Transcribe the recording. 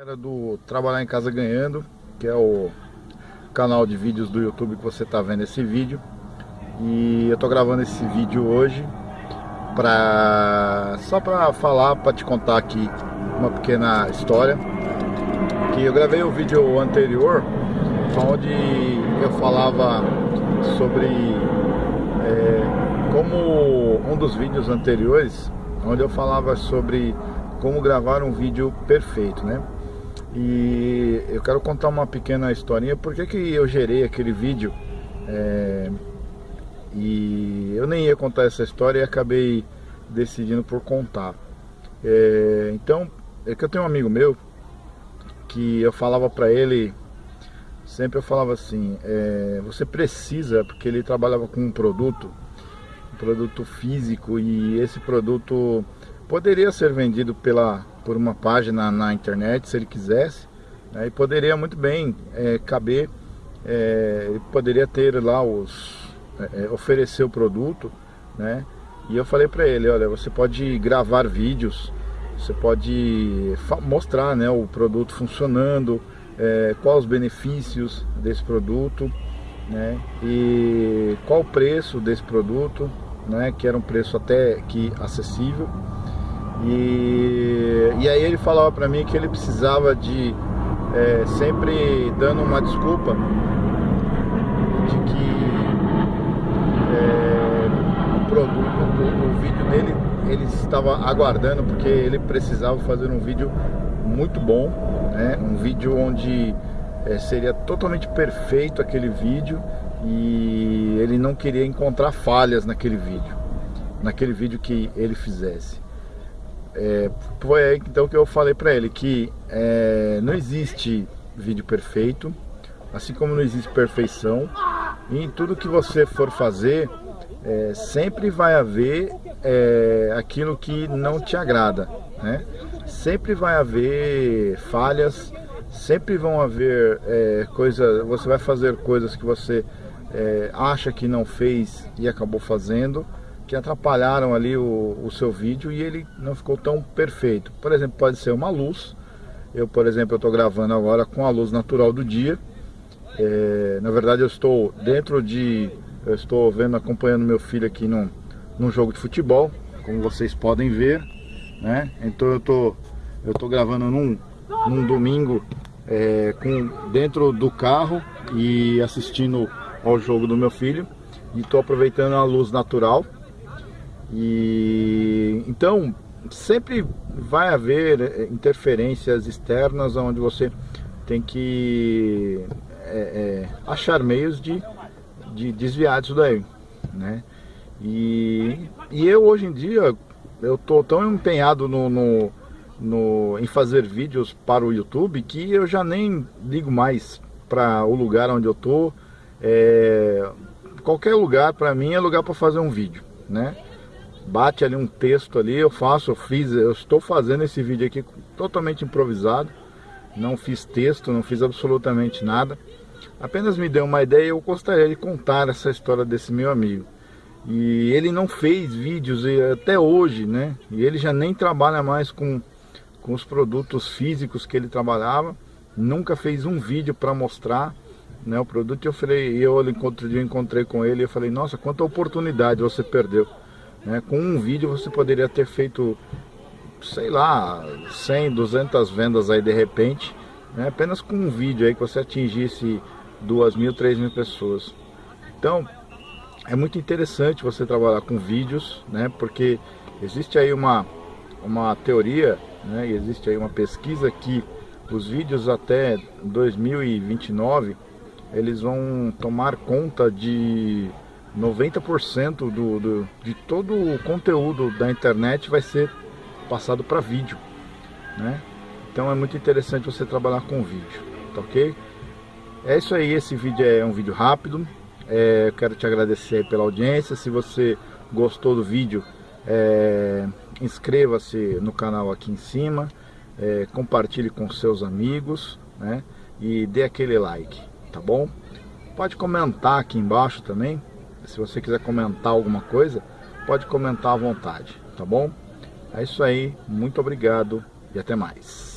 Era do Trabalhar em Casa Ganhando, que é o canal de vídeos do YouTube que você está vendo esse vídeo. E eu estou gravando esse vídeo hoje pra, só para falar, para te contar aqui uma pequena história. Que eu gravei o vídeo anterior, onde eu falava sobre é, como um dos vídeos anteriores, onde eu falava sobre como gravar um vídeo perfeito, né? E eu quero contar uma pequena historinha, por que, que eu gerei aquele vídeo é, e eu nem ia contar essa história e acabei decidindo por contar. É, então, é que eu tenho um amigo meu que eu falava para ele, sempre eu falava assim, é, você precisa, porque ele trabalhava com um produto, um produto físico e esse produto poderia ser vendido pela, por uma página na internet, se ele quisesse, né, e poderia muito bem é, caber, é, poderia ter lá os, é, é oferecer o produto, né, e eu falei para ele, olha, você pode gravar vídeos, você pode mostrar né, o produto funcionando, é, quais os benefícios desse produto, né, e qual o preço desse produto, né, que era um preço até que acessível, e, e aí ele falava para mim que ele precisava de é, sempre dando uma desculpa de que é, o produto, o, o vídeo dele ele estava aguardando porque ele precisava fazer um vídeo muito bom, né? um vídeo onde é, seria totalmente perfeito aquele vídeo e ele não queria encontrar falhas naquele vídeo, naquele vídeo que ele fizesse. É, foi aí então que eu falei para ele que é, não existe vídeo perfeito, assim como não existe perfeição, e em tudo que você for fazer, é, sempre vai haver é, aquilo que não te agrada, né? Sempre vai haver falhas, sempre vão haver é, coisas, você vai fazer coisas que você é, acha que não fez e acabou fazendo, que atrapalharam ali o, o, seu vídeo e ele não ficou tão perfeito. Por exemplo, pode ser uma luz. Eu, por exemplo, estou gravando agora com a luz natural do dia. É, na verdade, eu estou dentro de... Eu estou vendo, acompanhando meu filho aqui num, num jogo de futebol, como vocês podem ver. Né? Então eu tô, eu tô gravando num, num domingo é, com, dentro do carro e assistindo ao jogo do meu filho. E estou aproveitando a luz natural e então sempre vai haver eh, interferências externas onde você tem que é, é, achar meios de, de desviar disso daí, né? E, e eu hoje em dia eu tô tão empenhado no, no, no, em fazer vídeos para o YouTube que eu já nem ligo mais para o lugar onde eu tô. É, qualquer lugar para mim é lugar para fazer um vídeo, né? Bate ali um texto ali, eu faço, eu fiz, eu estou fazendo esse vídeo aqui totalmente improvisado, não fiz texto, não fiz absolutamente nada, apenas me deu uma ideia e eu gostaria de contar essa história desse meu amigo. E ele não fez vídeos até hoje, né? E ele já nem trabalha mais com, com os produtos físicos que ele trabalhava, nunca fez um vídeo para mostrar né, o produto. Eu falei, eu encontrei, eu encontrei com ele e eu falei, nossa, quanta oportunidade você perdeu né? Com um vídeo você poderia ter feito, sei lá, 100, 200 vendas aí de repente, né? apenas com um vídeo aí que você atingisse 2 mil, 3 mil pessoas. Então, é muito interessante você trabalhar com vídeos, né? porque existe aí uma, uma teoria, né? existe aí uma pesquisa que os vídeos até 2029 eles vão tomar conta de 90% do, do, de todo o conteúdo da internet vai ser passado para vídeo, né? Então é muito interessante você trabalhar com vídeo, tá ok? É isso aí, esse vídeo é um vídeo rápido, é, eu quero te agradecer pela audiência, se você gostou do vídeo, é, inscreva-se no canal aqui em cima, é, compartilhe com seus amigos, né? E dê aquele like, tá bom? Pode comentar aqui embaixo também, se você quiser comentar alguma coisa, pode comentar à vontade, tá bom? É isso aí, muito obrigado e até mais.